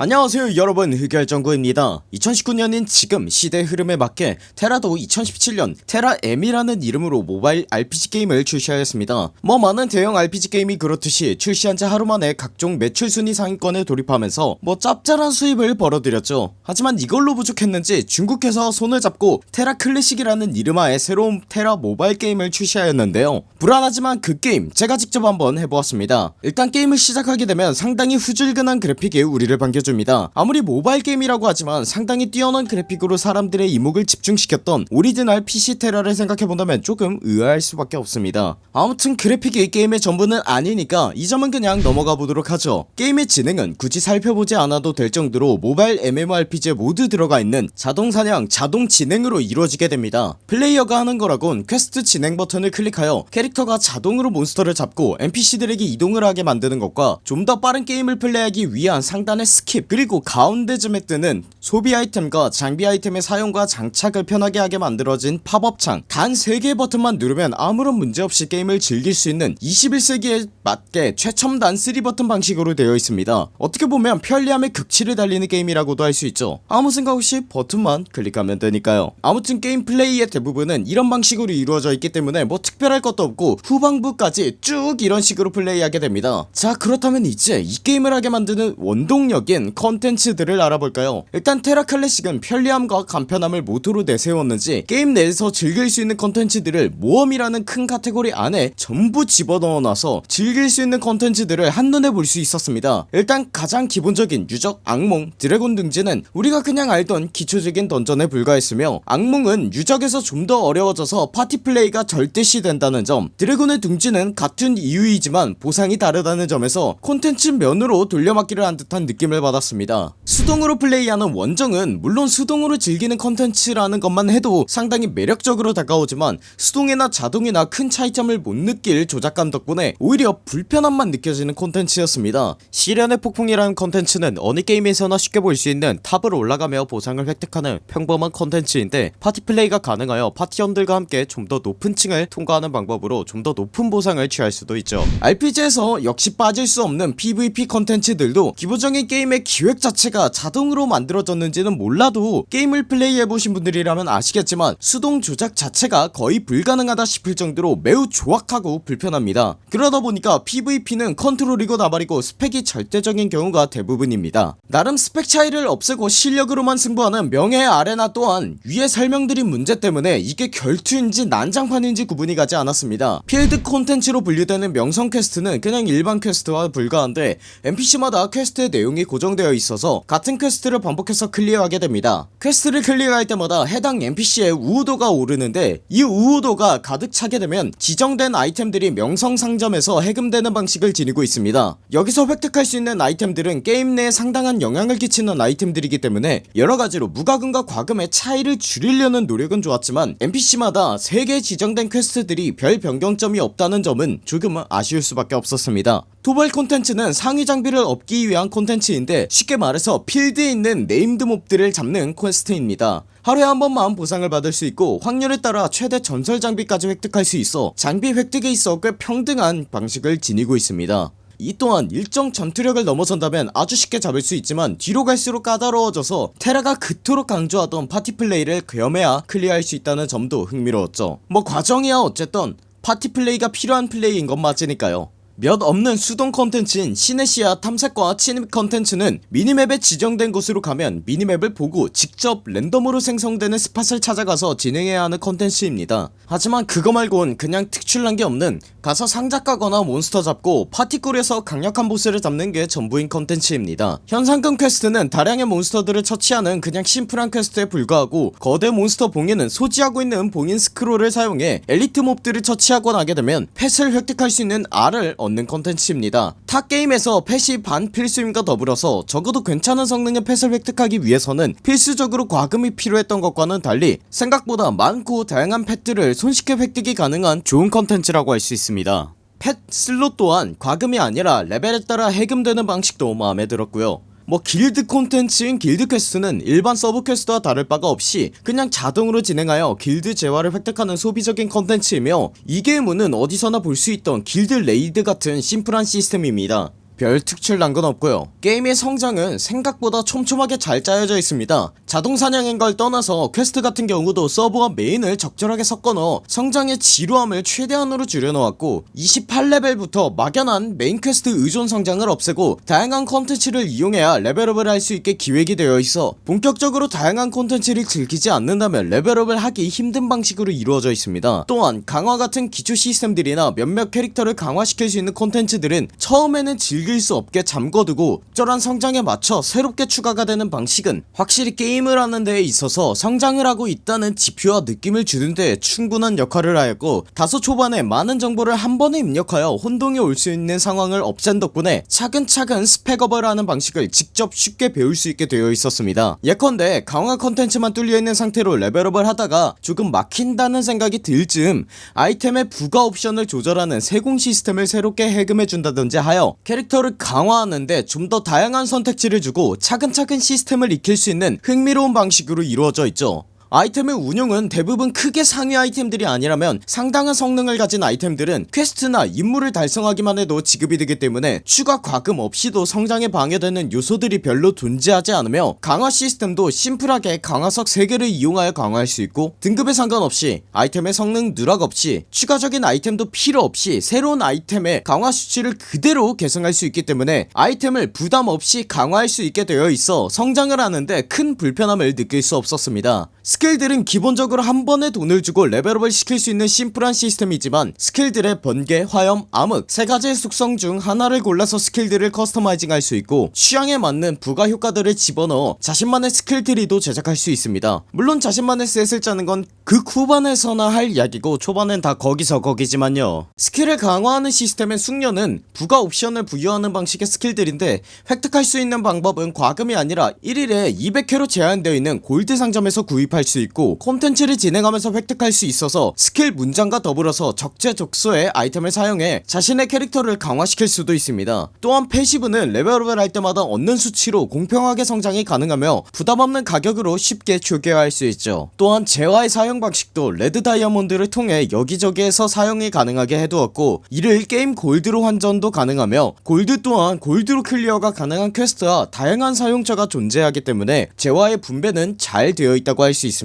안녕하세요 여러분. 흑열정구입니다. 2019년인 지금 시대 흐름에 맞게 테라도 2017년 테라M이라는 이름으로 모바일 RPG 게임을 출시하였습니다. 뭐 많은 대형 RPG 게임이 그렇듯이 출시한지 하루만에 각종 매출 순위 상위권에 돌입하면서 뭐 짭짤한 수입을 벌어들였죠. 하지만 이걸로 부족했는지 중국에서 손을 잡고 테라 클래식이라는 이름하에 새로운 테라 모바일 게임을 출시하였는데요. 불안하지만 그 게임 제가 직접 한번 해보았습니다. 일단 게임을 시작하게 되면 상당히 후줄근한 그래픽이 우리를 반겨줍니다 아무리 모바일 게임이라고 하지만 상당히 뛰어난 그래픽으로 사람들의 이목을 집중시켰던 오리지널 PC 테라를 생각해본다면 조금 의아할 수밖에 없습니다. 아무튼 그래픽이 게임의 전부는 아니니까 이 점은 그냥 넘어가 보도록 하죠. 게임의 진행은 굳이 살펴보지 않아도 될 정도로 모바일 MMORPG에 모두 들어가 있는 자동사냥 자동진행으로 이루어지게 됩니다. 플레이어가 하는 거라곤 퀘스트 진행 버튼을 클릭하여 캐릭터가 자동으로 몬스터를 잡고 NPC들에게 이동을 하게 만드는 것과 좀 더 빠른 게임을 플레이하기 위한 상단의 skip 그리고 가운데쯤에 뜨는 소비 아이템과 장비 아이템의 사용과 장착을 편하게 하게 만들어진 팝업창. 단 3개의 버튼만 누르면 아무런 문제없이 게임을 즐길 수 있는 21세기에 맞게 최첨단 3버튼 방식으로 되어 있습니다. 어떻게 보면 편리함의 극치를 달리는 게임이라고도 할 수 있죠. 아무 생각 없이 버튼만 클릭하면 되니까요. 아무튼 게임 플레이의 대부분은 이런 방식으로 이루어져 있기 때문에 뭐 특별할 것도 없고 후반부까지 쭉 이런 식으로 플레이하게 됩니다. 자 그렇다면 이제 이 게임을 하게 만드는 원동력인 컨텐츠들을 알아볼까요? 일단 테라 클래식은 편리함과 간편함을 모토로 내세웠는지 게임 내에서 즐길 수 있는 컨텐츠들을 모험이라는 큰 카테고리 안에 전부 집어넣어놔서 즐길 수 있는 컨텐츠들을 한눈에 볼 수 있었습니다. 일단 가장 기본적인 유적 악몽 드래곤 둥지는 우리가 그냥 알던 기초적인 던전에 불과했으며 악몽은 유적에서 좀 더 어려워져서 파티 플레이가 절대시 된다는 점 드래곤의 둥지는 같은 이유이지만 보상이 다르다는 점에서 콘텐츠 면으로 돌려막기를 한 듯한 느낌을 받았습니다. 수동으로 플레이하는 원정은 물론 수동으로 즐기는 컨텐츠라는 것만 해도 상당히 매력적으로 다가오지만 수동이나 자동이나 큰 차이점을 못 느낄 조작감 덕분에 오히려 불편함만 느껴지는 콘텐츠였습니다. 시련의 폭풍이라는 컨텐츠는 어느 게임에서나 쉽게 볼 수 있는 탑으로 올라가며 보상을 획득하는 평범한 컨텐츠인데 파티 플레이가 가능하여 파티원들과 함께 좀 더 높은 층을 통과하는 방법으로 좀 더 높은 보상을 취할 수도 있죠. RPG에서 역시 빠질 수 없는 PVP 컨텐츠들도 기본적인 게임의 기획 자체가 자동으로 만들어졌는지는 몰라도 게임을 플레이해보신 분들이라면 아시겠지만 수동 조작 자체가 거의 불가능하다 싶을 정도로 매우 조악하고 불편합니다. 그러다 보니까 PVP는 컨트롤이고 나발이고 스펙이 절대적인 경우가 대부분입니다. 나름 스펙 차이를 없애고 실력으로만 승부하는 명예의 아레나 또한 위에 설명드린 문제 때문에 이게 결투인지 난장판인지 구분이 가지 않았습니다. 필드 콘텐츠로 분류되는 명성 퀘스트는 그냥 일반 퀘스트와 불과한데 NPC마다 퀘스트의 내용이 고정되어 있어서 같은 퀘스트를 반복해서 클리어하게 됩니다. 퀘스트를 클리어할 때마다 해당 NPC의 우호도가 오르는데 이 우호도가 가득 차게 되면 지정된 아이템들이 명성 상점에서 해금되는 방식을 지니고 있습니다. 여기서 획득할 수 있는 아이템들은 게임 내에 상당한 영향을 끼치는 아이템들이기 때문에 여러가지로 무과금과 과금의 차이를 줄이려는 노력은 좋았지만 NPC마다 3개 지정된 퀘스트들이 별 변경점이 없다는 점은 조금은 아쉬울 수밖에 없었습니다. 도발 콘텐츠는 상위 장비를 얻기 위한 콘텐츠인데 쉽게 말해서 필드에 있는 named 몹들을 잡는 퀘스트입니다. 하루에 한 번만 보상을 받을 수 있고 확률에 따라 최대 전설 장비까지 획득할 수 있어 장비 획득에 있어 꽤 평등한 방식을 지니고 있습니다. 이 또한 일정 전투력을 넘어선다면 아주 쉽게 잡을 수 있지만 뒤로 갈수록 까다로워져서 테라가 그토록 강조하던 파티 플레이를 겸해야 클리어할 수 있다는 점도 흥미로웠죠. 뭐 과정이야 어쨌든 파티 플레이가 필요한 플레이인 건 맞으니까요 몇 없는 수동 컨텐츠인 시네시아 탐색과 침입 컨텐츠는 미니맵에 지정된 곳으로 가면 미니맵을 보고 직접 랜덤으로 생성되는 spot을 찾아가서 진행해야 하는 컨텐츠입니다. 하지만 그거 말곤 그냥 특출난 게 없는 가서 상자 까거나 몬스터 잡고 파티 풀에서 강력한 보스를 잡는 게 전부인 컨텐츠입니다. 현상금 퀘스트는 다량의 몬스터들을 처치하는 그냥 심플한 퀘스트에 불과하고 거대 몬스터 봉인은 소지하고 있는 봉인 스크롤을 사용해 엘리트 몹들을 처치하고 나게 되면 펫을 획득할 수 있는 알을 얻는 컨텐츠입니다. 타 게임에서 펫이 반필수임과 더불어서 적어도 괜찮은 성능의 펫을 획득하기 위해서는 필수적으로 과금이 필요했던 것과는 달리 생각보다 많고 다양한 펫들을 손쉽게 획득이 가능한 좋은 컨텐츠라고 할 수 있습니다. 펫 슬롯 또한 과금이 아니라 레벨에 따라 해금되는 방식도 마음에 들었고요 뭐 길드 콘텐츠인 길드 퀘스트는 일반 서브 퀘스트와 다를 바가 없이 그냥 자동으로 진행하여 길드 재화를 획득하는 소비적인 컨텐츠이며 이 게임은 어디서나 볼 수 있던 길드 레이드 같은 심플한 시스템입니다 별 특출난 건 없고요. 게임의 성장은 생각보다 촘촘하게 잘 짜여져 있습니다. 자동 사냥인 걸 떠나서 퀘스트 같은 경우도 서브와 메인을 적절하게 섞어 넣어 성장의 지루함을 최대한으로 줄여놓았고 28레벨부터 막연한 메인 퀘스트 의존 성장을 없애고 다양한 컨텐츠를 이용해야 레벨업을 할 수 있게 기획이 되어 있어 본격적으로 다양한 콘텐츠를 즐기지 않는다면 레벨업을 하기 힘든 방식으로 이루어져 있습니다. 또한 강화 같은 기초 시스템들이나 몇몇 캐릭터를 강화시킬 수 있는 콘텐츠들은 처음에는 즐길 수 없게 잠궈두고 적절한 성장에 맞춰 새롭게 추가가 되는 방식은 확실히 게임을 하는 데에 있어서 성장을 하고 있다는 지표와 느낌을 주는 데 충분한 역할을 하였고 다소 초반에 많은 정보를 한 번에 입력하여 혼동이 올 수 있는 상황을 없앤 덕분에 차근차근 스펙업을 하는 방식을 직접 쉽게 배울 수 있게 되어 있었습니다. 예컨대 강화 컨텐츠만 뚫려있는 상태로 레벨업을 하다가 조금 막힌다는 생각이 들 즈음 아이템의 부가 옵션을 조절하는 세공 시스템을 새롭게 해금해준다든지 하여 캐릭터 를 강화하는데 좀 더 다양한 선택지를 주고 차근차근 시스템을 익힐 수 있는 흥미로운 방식으로 이루어져 있죠 아이템의 운용은 대부분 크게 상위 아이템들이 아니라면 상당한 성능을 가진 아이템들은 퀘스트나 임무를 달성하기만 해도 지급이 되기 때문에 추가 과금 없이도 성장에 방해되는 요소들이 별로 존재하지 않으며 강화 시스템도 심플하게 강화석 3개를 이용하여 강화할 수 있고 등급에 상관없이 아이템의 성능 누락 없이 추가적인 아이템도 필요 없이 새로운 아이템의 강화 수치를 그대로 계승할 수 있기 때문에 아이템을 부담 없이 강화할 수 있게 되어 있어 성장을 하는데 큰 불편함을 느낄 수 없었습니다 스킬들은 기본적으로 한 번에 돈을 주고 레벨업을 시킬 수 있는 심플한 시스템이지만 스킬들의 번개, 화염, 암흑 세 가지의 속성 중 하나를 골라서 스킬들을 커스터마이징 할 수 있고 취향에 맞는 부가 효과들을 집어넣어 자신만의 스킬 트리도 제작할 수 있습니다. 물론 자신만의 셋을 짜는 건 극 후반에서나 할 이야기고 초반엔 다 거기서 거기지만요. 스킬을 강화하는 시스템의 숙련은 부가 옵션을 부여하는 방식의 스킬들인데 획득할 수 있는 방법은 과금이 아니라 1일에 200회로 제한되어 있는 골드 상점에서 구입할 수 있고 콘텐츠를 진행하면서 획득할 수 있어서 스킬 문장과 더불어서 적재적소의 아이템을 사용해 자신의 캐릭터를 강화시킬 수도 있습니다. 또한 패시브는 레벨업을 할 때마다 얻는 수치로 공평하게 성장이 가능하며 부담없는 가격으로 쉽게 초기화할 수 있죠. 또한 재화의 사용 방식도 레드 다이아몬드를 통해 여기저기에서 사용이 가능하게 해두었고 이를 게임 골드로 환전도 가능하며 골드 또한 골드로 클리어가 가능한 퀘스트와 다양한 사용처가 존재하기 때문에 재화의 분배는 잘 되어 있다고 할 수 있습니다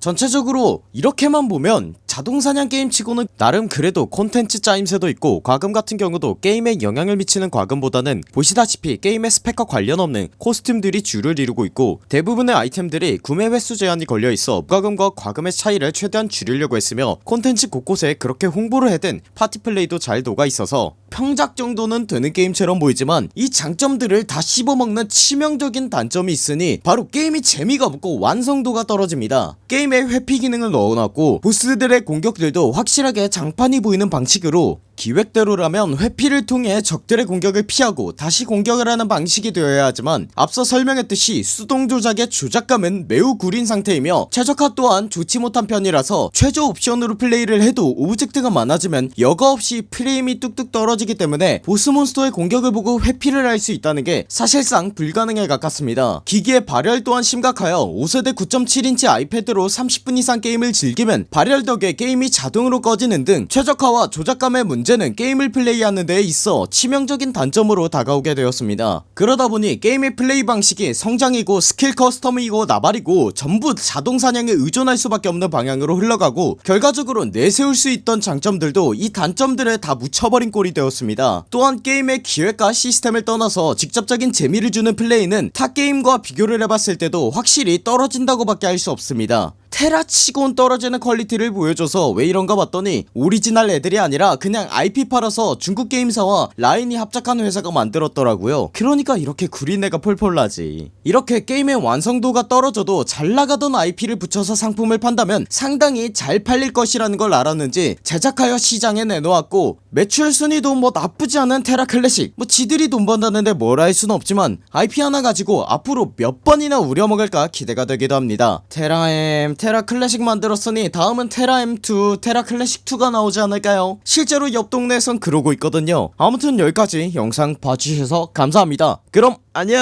전체적으로 이렇게만 보면 자동사냥 게임치고는 나름 그래도 콘텐츠 짜임새도 있고 과금 같은 경우도 게임에 영향을 미치는 과금보다는 보시다시피 게임의 스펙과 관련 없는 코스튬들이 주를 이루고 있고 대부분의 아이템들이 구매 횟수 제한이 걸려있어 과금과 과금의 차이를 최대한 줄이려고 했으며 콘텐츠 곳곳에 그렇게 홍보를 해댄 파티플레이도 잘 녹아있어서 평작 정도는 되는 게임처럼 보이지만 이 장점들을 다 씹어먹는 치명적인 단점이 있으니 바로 게임이 재미가 없고 완성도가 떨어집니다. 게임에 회피 기능을 넣어놨고 보스들의 공격들도 확실하게 장판이 보이는 방식으로 기획대로라면 회피를 통해 적들의 공격을 피하고 다시 공격을 하는 방식이 되어야 하지만 앞서 설명했듯이 수동 조작의 조작감은 매우 구린 상태이며 최적화 또한 좋지 못한 편이라서 최저 옵션으로 플레이를 해도 오브젝트가 많아지면 여과 없이 프레임이 뚝뚝 떨어지기 때문에 보스몬스터의 공격을 보고 회피를 할 수 있다는 게 사실상 불가능에 가깝습니다. 기기의 발열 또한 심각하여 5세대 9.7인치 아이패드로 30분 이상 게임을 즐기면 발열 덕에 게임이 자동으로 꺼지는 등 최적화와 조작감의 문제 는 게임을 플레이하는 데 있어 치명적인 단점으로 다가오게 되었습니다. 그러다보니 게임의 플레이 방식이 성장이고 스킬 커스텀이고 나발이고 전부 자동사냥에 의존할 수밖에 없는 방향으로 흘러가고 결과적으로 내세울 수 있던 장점들도 이 단점들에 다 묻혀버린 꼴이 되었습니다. 또한 게임의 기획과 시스템을 떠나서 직접적인 재미를 주는 플레이는 타 게임과 비교를 해봤을 때도 확실히 떨어진다고 밖에 할 수 없습니다 테라치곤 떨어지는 퀄리티를 보여줘서 왜 이런가 봤더니 오리지널 애들이 아니라 그냥 IP 팔아서 중국 게임사와 라인이 합작한 회사가 만들었더라고요. 그러니까 이렇게 구린내가 폴폴 나지. 이렇게 게임의 완성도가 떨어져도 잘나가던 IP를 붙여서 상품을 판다면 상당히 잘 팔릴 것이라는 걸 알았는지 제작하여 시장에 내놓았고 매출 순위도 뭐 나쁘지 않은 테라 클래식. 뭐 지들이 돈 번다는데 뭐라 할 수는 없지만 IP 하나 가지고 앞으로 몇 번이나 우려먹을까 기대가 되기도 합니다. 테라M 테라 클래식 만들었으니 다음은 테라 M2 테라 클래식 2가 나오지 않을까요? 실제로 옆 동네에선 그러고 있거든요. 아무튼 여기까지 영상 봐주셔서 감사합니다. 그럼 안녕!